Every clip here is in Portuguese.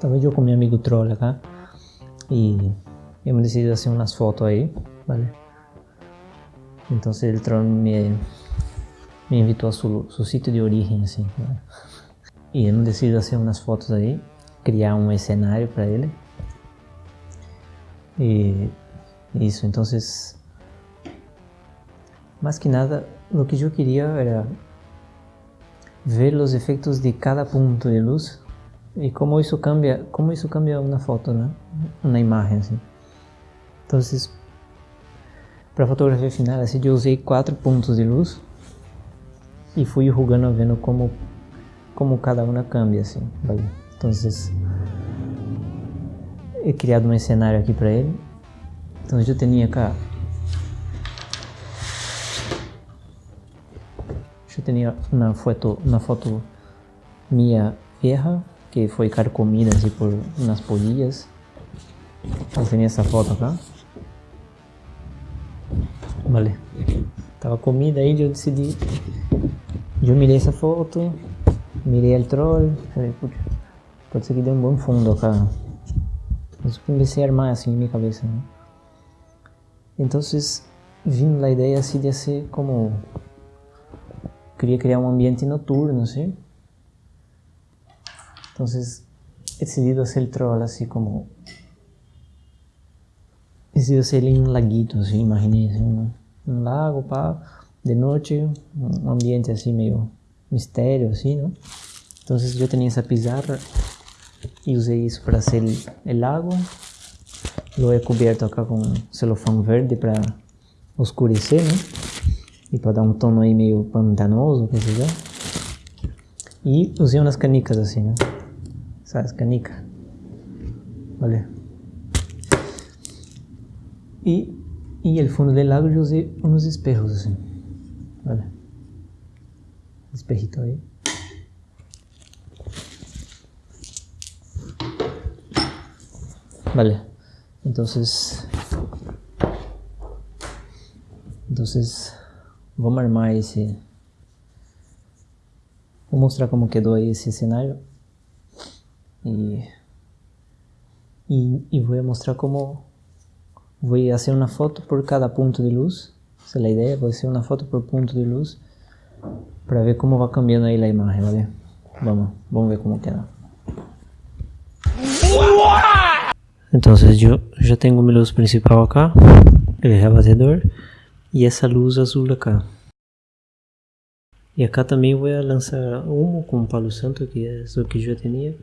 Tava eu com meu amigo Troll acá e hemos decidido fazer umas fotos aí, ¿vale? Então o Troll me, me invitou a seu, seu sítio de origem, assim. E hemos decidido fazer umas fotos aí, criar um cenário para ele. E isso, então, mais que nada, o que eu queria era ver os efeitos de cada ponto de luz e como isso cambia, como isso cambia uma foto, né? Uma imagem assim. Então, para fotografia final, assim, eu usei quatro pontos de luz e fui jogando vendo como como cada uma cambia assim, vale? Então, he criado um cenário aqui para ele. Então, eu tinha cá eu tinha uma foto, uma foto minha vieja que foi carcomida assim por umas. Eu tinha essa foto acá. Vale. Tava comida aí, eu decidi. Eu mirei essa foto, mirei o troll, pode ser que dê um bom fundo acá. Eu comecei a armar assim em minha cabeça, né? Então, vim a ideia assim de ser como queria criar um ambiente noturno, ¿sí? Entonces, he decidido hacer el troll así como... He decidido hacer en un laguito, así, imagínense, un, un lago, pa, de noche, un ambiente así medio misterio, así, ¿no? Entonces yo tenía esa pizarra y usé eso para hacer el, el lago. Lo he cubierto acá con celofán verde para oscurecer, ¿no? e para dar um tono aí meio pantanoso, quer dizer. E usei umas canicas assim, né? Sabe, as canicas. Olha. E, e o fundo do lago eu usei uns espejos assim. Olha. Espejito aí. Vale. Entonces, entonces Vamos armar esse... Vou mostrar como quedou aí esse cenário. E... E, vou mostrar como... Vou fazer uma foto por cada ponto de luz. Essa é a ideia, vou fazer uma foto por ponto de luz. Para ver como vai cambiando aí a imagem, vale? Vamos, vamos ver como queda. Então, eu já tenho minha luz principal acá, o rebatedor e essa luz azul acá. E acá também vou lançar humo com palo santo, que é o que eu tinha.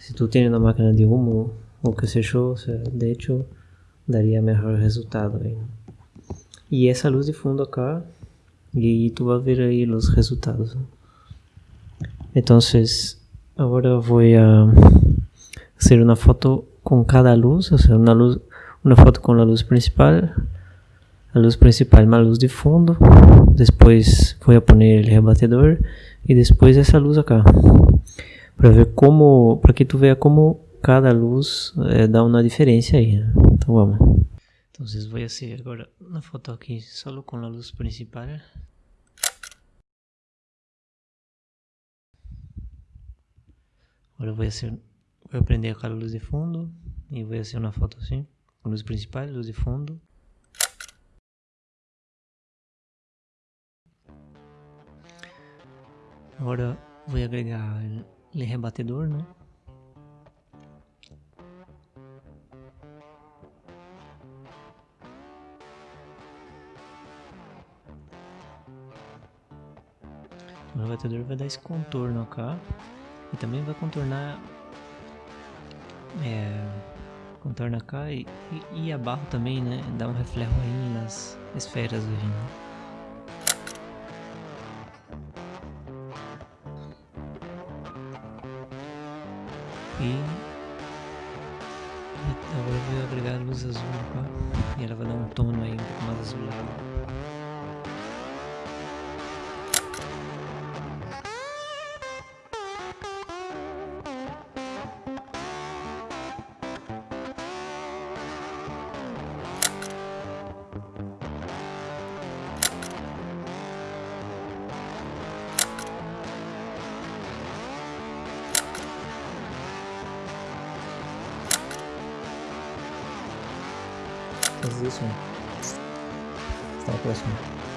Se tu tem uma máquina de humo, o que se achou, de hecho, daria melhor resultado aí. E essa luz de fundo acá, e tu vai ver aí os resultados. Então, agora vou a uma foto com cada luz, ou seja, uma, luz, uma foto com a luz principal, a luz principal uma luz de fundo, depois vou a poner o rebatedor e depois essa luz acá, para ver como, para que tu veja como cada luz é, dá uma diferença aí. Né? Então vamos. Então vou fazer agora uma foto aqui só com a luz principal. Agora vou fazer, vou prender aquela luz de fundo e vou fazer uma foto assim, luz principal, luz de fundo. Agora vou agregar o rebatedor, né? O rebatedor vai dar esse contorno cá e também vai contornar é, contorna cá e, e, e abaixo também, né? Dá um reflexo aí nas esferas do rim. E agora eu vou agregar a luz azul e ela vai dar um tono aí um pouco mais azulado. Fazer som. Até a próxima.